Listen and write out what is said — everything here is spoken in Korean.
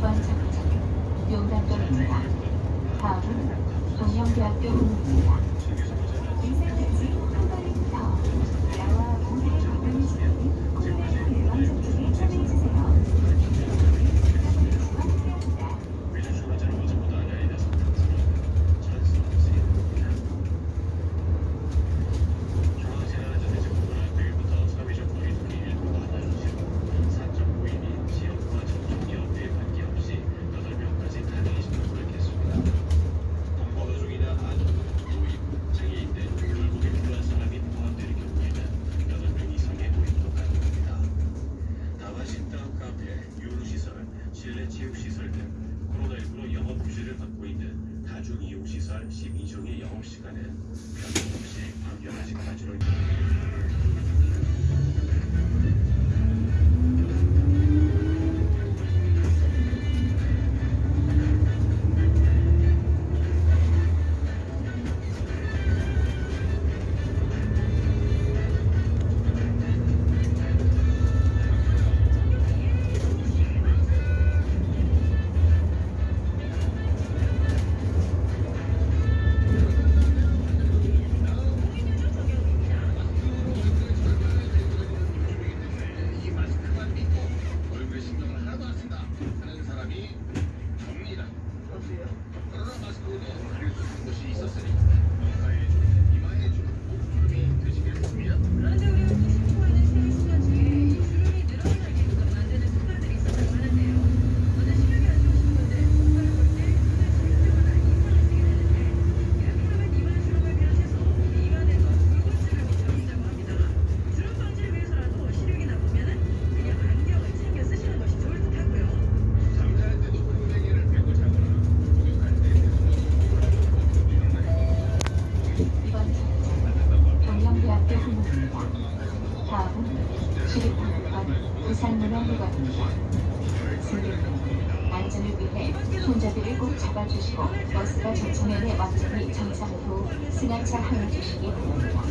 2번 정차 용담도입니다. 다음은 동영대학교 부입니다 인생까지 한발더 나와 공개 가까이 지나는 고양이 대왕 정책에 참여해주세요. 시설 12종의 영업시간은 변함없이 밤 11시까지로 출입하는 것, 부상문화 휴가, 승객님, 안전을 위해 손잡이를 꼭 잡아주시고 버스가 정차면에 완전히 정차한 후 승하차 하여 주시기 바랍니다.